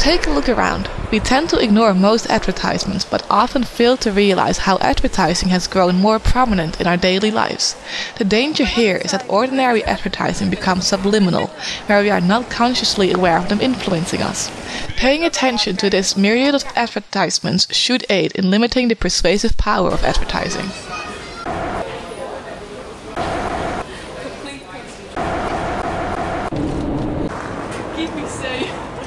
Take a look around. We tend to ignore most advertisements, but often fail to realize how advertising has grown more prominent in our daily lives. The danger here is that ordinary advertising becomes subliminal, where we are not consciously aware of them influencing us. Paying attention to this myriad of advertisements should aid in limiting the persuasive power of advertising. Keep me safe.